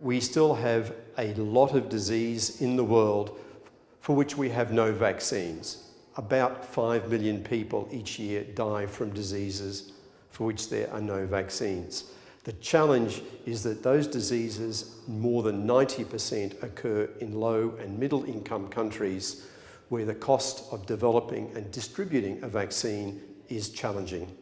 We still have a lot of disease in the world for which we have no vaccines. About 5 million people each year die from diseases for which there are no vaccines. The challenge is that those diseases, more than 90% occur in low and middle income countries where the cost of developing and distributing a vaccine is challenging.